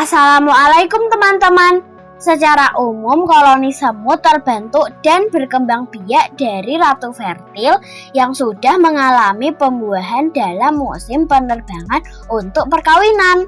Assalamualaikum teman-teman. Secara umum koloni semut terbentuk dan berkembang biak dari ratu fertil yang sudah mengalami pembuahan dalam musim penerbangan untuk perkawinan.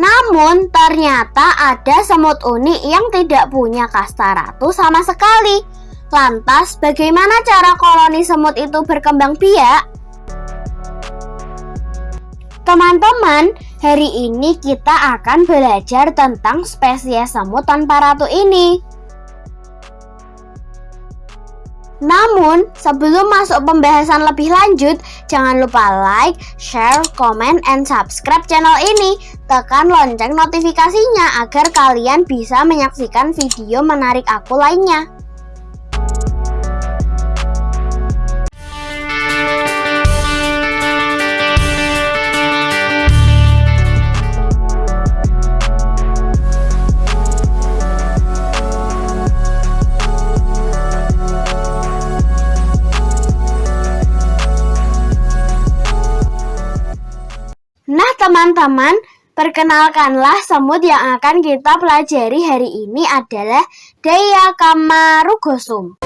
Namun ternyata ada semut unik yang tidak punya kasta ratu sama sekali. Lantas bagaimana cara koloni semut itu berkembang biak? Teman-teman, hari ini kita akan belajar tentang spesies semut tanpa ratu ini. Namun, sebelum masuk pembahasan lebih lanjut, jangan lupa like, share, comment, and subscribe channel ini. Tekan lonceng notifikasinya agar kalian bisa menyaksikan video menarik aku lainnya. Teman-teman, perkenalkanlah semut yang akan kita pelajari hari ini adalah Deia Kamarugosum.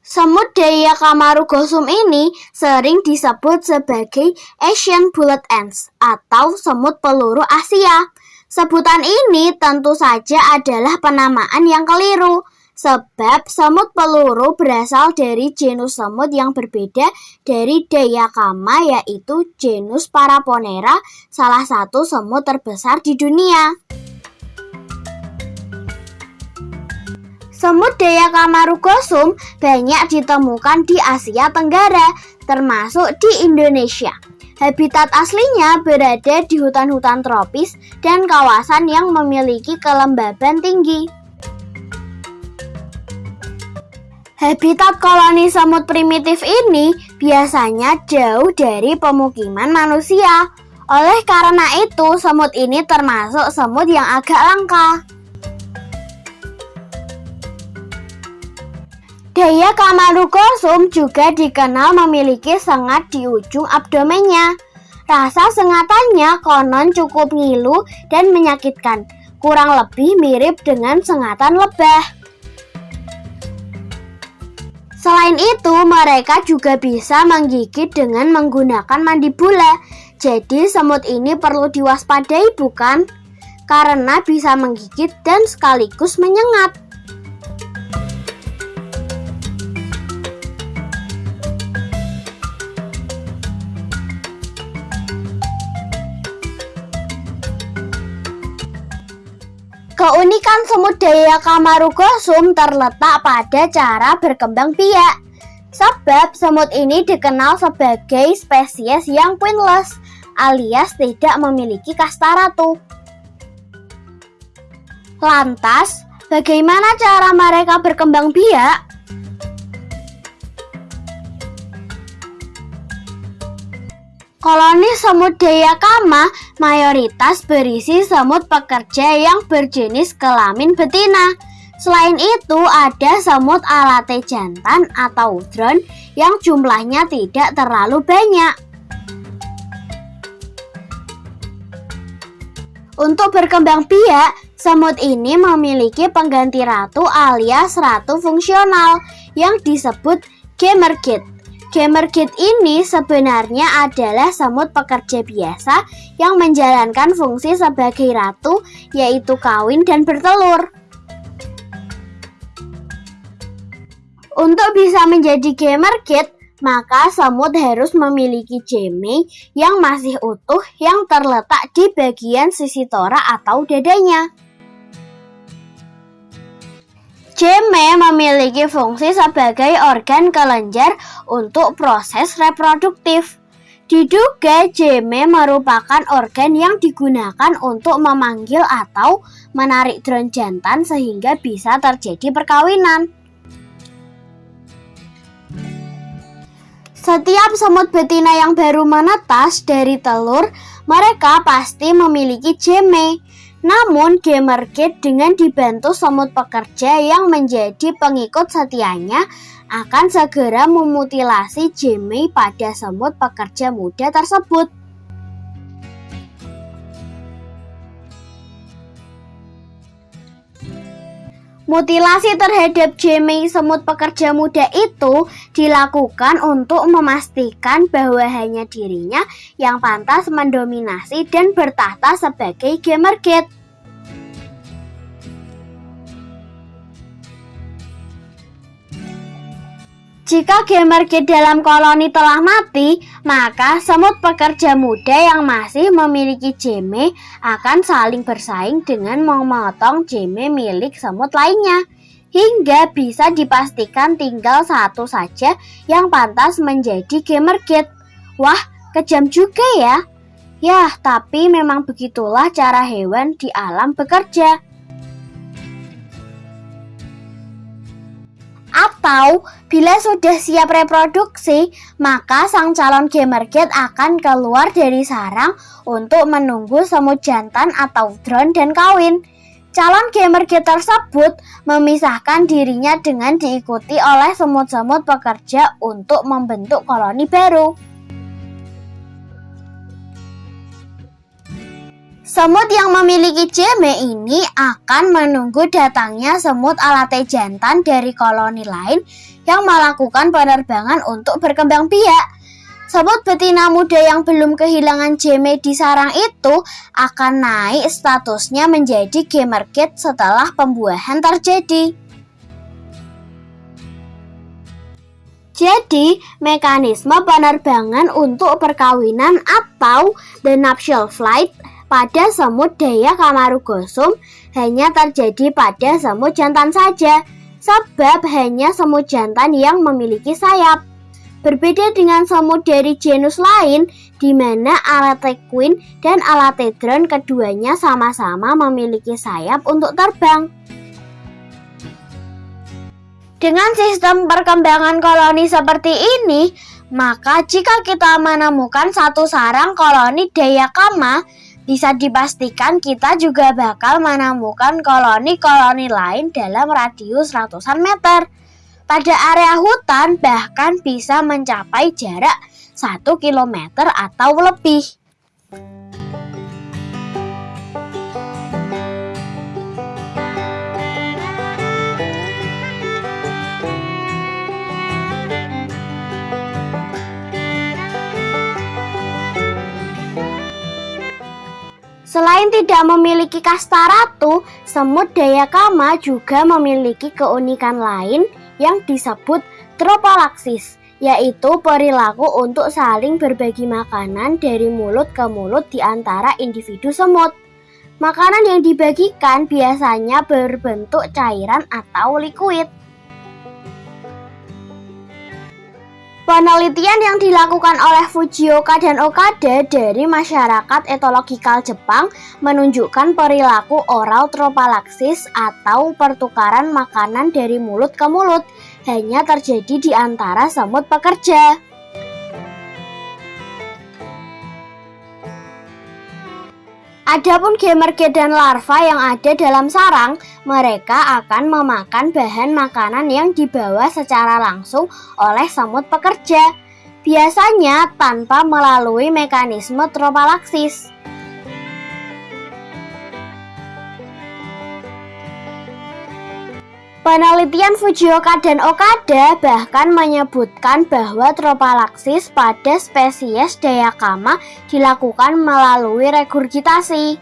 Semut Deia Kamarugosum ini sering disebut sebagai Asian Bullet Ants atau semut peluru Asia. Sebutan ini tentu saja adalah penamaan yang keliru sebab semut peluru berasal dari genus semut yang berbeda dari Dayakama yaitu genus Paraponera, salah satu semut terbesar di dunia. Semut Dayakama rugosum banyak ditemukan di Asia Tenggara, termasuk di Indonesia. Habitat aslinya berada di hutan-hutan tropis dan kawasan yang memiliki kelembaban tinggi. Habitat koloni semut primitif ini biasanya jauh dari pemukiman manusia. Oleh karena itu, semut ini termasuk semut yang agak langka. Daya Kamarukosum juga dikenal memiliki sengat di ujung abdomennya. Rasa sengatannya konon cukup ngilu dan menyakitkan, kurang lebih mirip dengan sengatan lebah. Selain itu, mereka juga bisa menggigit dengan menggunakan mandibula. Jadi, semut ini perlu diwaspadai, bukan? Karena bisa menggigit dan sekaligus menyengat. Keunikan semut daya Kamarugosum terletak pada cara berkembang biak. Sebab semut ini dikenal sebagai spesies yang queenless alias tidak memiliki kasta ratu. Lantas, bagaimana cara mereka berkembang biak? Koloni semut Dayakama mayoritas berisi semut pekerja yang berjenis kelamin betina. Selain itu, ada semut alate jantan atau drone yang jumlahnya tidak terlalu banyak. Untuk berkembang biak, semut ini memiliki pengganti ratu alias ratu fungsional yang disebut gamergate. Gamer Kid ini sebenarnya adalah semut pekerja biasa yang menjalankan fungsi sebagai ratu, yaitu kawin dan bertelur. Untuk bisa menjadi gamer kid, maka semut harus memiliki jeme yang masih utuh yang terletak di bagian sisi tora atau dadanya. Jeme memiliki fungsi sebagai organ kelenjar untuk proses reproduktif. Diduga jeme merupakan organ yang digunakan untuk memanggil atau menarik drone jantan sehingga bisa terjadi perkawinan. Setiap semut betina yang baru menetas dari telur, mereka pasti memiliki jeme. Namun, Gamergate dengan dibantu semut pekerja yang menjadi pengikut setianya akan segera memutilasi Jamie pada semut pekerja muda tersebut. Mutilasi terhadap Jamie semut pekerja muda itu dilakukan untuk memastikan bahwa hanya dirinya yang pantas mendominasi dan bertahta sebagai Gamergate. Jika Gamergate dalam koloni telah mati, maka semut pekerja muda yang masih memiliki jeme akan saling bersaing dengan memotong jeme milik semut lainnya. Hingga bisa dipastikan tinggal satu saja yang pantas menjadi Gamergate. Wah, kejam juga ya. Yah, tapi memang begitulah cara hewan di alam bekerja. Atau bila sudah siap reproduksi, maka sang calon gamergate akan keluar dari sarang untuk menunggu semut jantan atau drone dan kawin. Calon gamergate tersebut memisahkan dirinya dengan diikuti oleh semut-semut pekerja untuk membentuk koloni baru. Semut yang memiliki jeme ini akan menunggu datangnya semut alate jantan dari koloni lain yang melakukan penerbangan untuk berkembang biak. Semut betina muda yang belum kehilangan jeme di sarang itu akan naik statusnya menjadi gamergate setelah pembuahan terjadi. Jadi, mekanisme penerbangan untuk perkawinan atau the nuptial flight pada semut daya Kamarugosum hanya terjadi pada semut jantan saja, sebab hanya semut jantan yang memiliki sayap. Berbeda dengan semut dari genus lain, di mana Alatequin dan Alatedron keduanya sama-sama memiliki sayap untuk terbang. Dengan sistem perkembangan koloni seperti ini, maka jika kita menemukan satu sarang koloni Dayakama bisa dipastikan kita juga bakal menemukan koloni-koloni lain dalam radius ratusan meter. Pada area hutan bahkan bisa mencapai jarak 1 km atau lebih. Selain tidak memiliki kasta ratu, semut Dayakama juga memiliki keunikan lain yang disebut tropalaksis, yaitu perilaku untuk saling berbagi makanan dari mulut ke mulut di antara individu semut. Makanan yang dibagikan biasanya berbentuk cairan atau liquid. Penelitian yang dilakukan oleh Fujioka dan Okada dari masyarakat etologikal Jepang menunjukkan perilaku oral tropalaksis atau pertukaran makanan dari mulut ke mulut hanya terjadi di antara semut pekerja. Adapun gamerge dan larva yang ada dalam sarang, mereka akan memakan bahan makanan yang dibawa secara langsung oleh semut pekerja, biasanya tanpa melalui mekanisme tropalaksis. Penelitian Fujioka dan Okada bahkan menyebutkan bahwa tropalaksis pada spesies Dayakama dilakukan melalui regurgitasi.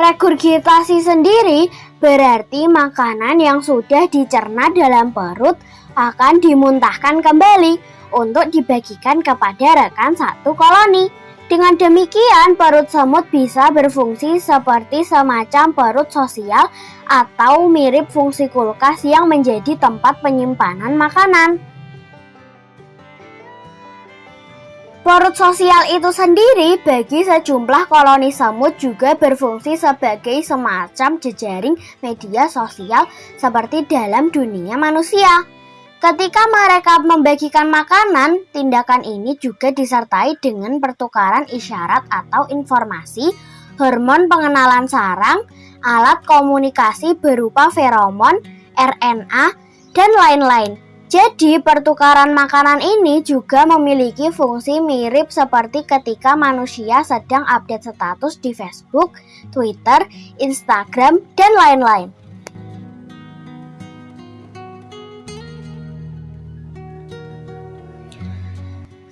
Regurgitasi sendiri berarti makanan yang sudah dicerna dalam perut akan dimuntahkan kembali untuk dibagikan kepada rekan satu koloni. Dengan demikian, perut semut bisa berfungsi seperti semacam perut sosial atau mirip fungsi kulkas yang menjadi tempat penyimpanan makanan. Perut sosial itu sendiri bagi sejumlah koloni semut juga berfungsi sebagai semacam jejaring media sosial seperti dalam dunia manusia. Ketika mereka membagikan makanan, tindakan ini juga disertai dengan pertukaran isyarat atau informasi, hormon pengenalan sarang, alat komunikasi berupa feromon, RNA, dan lain-lain. Jadi, pertukaran makanan ini juga memiliki fungsi mirip seperti ketika manusia sedang update status di Facebook, Twitter, Instagram, dan lain-lain.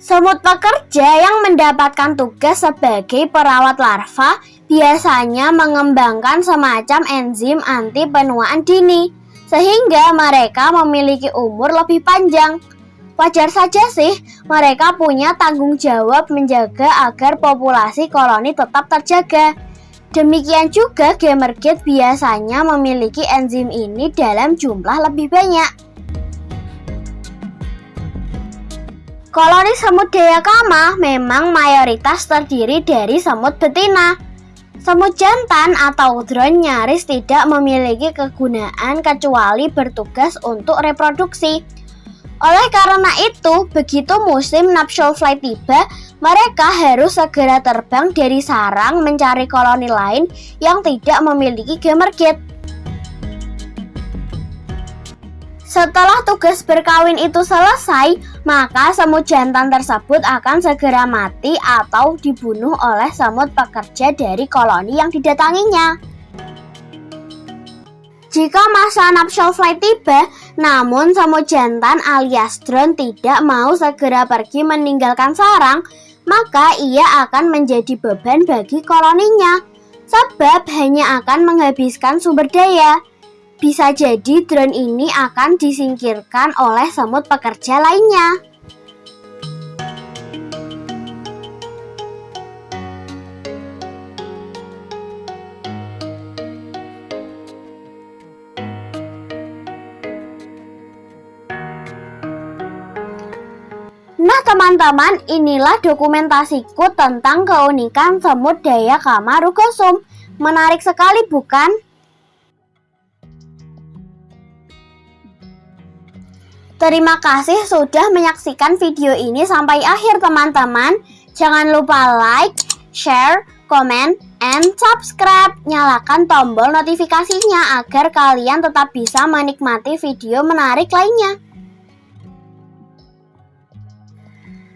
Semut pekerja yang mendapatkan tugas sebagai perawat larva biasanya mengembangkan semacam enzim anti penuaan dini sehingga mereka memiliki umur lebih panjang. Wajar saja sih, mereka punya tanggung jawab menjaga agar populasi koloni tetap terjaga. Demikian juga gamergate biasanya memiliki enzim ini dalam jumlah lebih banyak. Koloni semut Dayakama memang mayoritas terdiri dari semut betina. Semut jantan atau drone nyaris tidak memiliki kegunaan kecuali bertugas untuk reproduksi. Oleh karena itu, begitu musim nuptial flight tiba, mereka harus segera terbang dari sarang mencari koloni lain yang tidak memiliki gamergate. Setelah tugas berkawin itu selesai, maka semut jantan tersebut akan segera mati atau dibunuh oleh semut pekerja dari koloni yang didatanginya. Jika masa nuptial flight tiba, namun semut jantan alias drone tidak mau segera pergi meninggalkan sarang, maka ia akan menjadi beban bagi koloninya, sebab hanya akan menghabiskan sumber daya. Bisa jadi drone ini akan disingkirkan oleh semut pekerja lainnya. Nah teman-teman, inilah dokumentasiku tentang keunikan semut daya kamarugosum. Menarik sekali bukan? Terima kasih sudah menyaksikan video ini sampai akhir teman-teman. Jangan lupa like, share, komen, and subscribe. Nyalakan tombol notifikasinya agar kalian tetap bisa menikmati video menarik lainnya.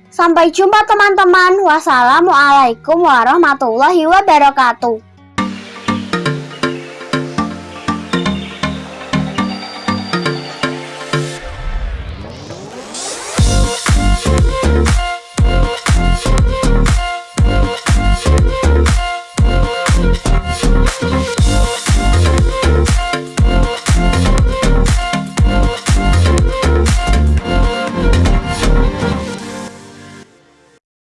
Sampai jumpa teman-teman. Wassalamualaikum warahmatullahi wabarakatuh.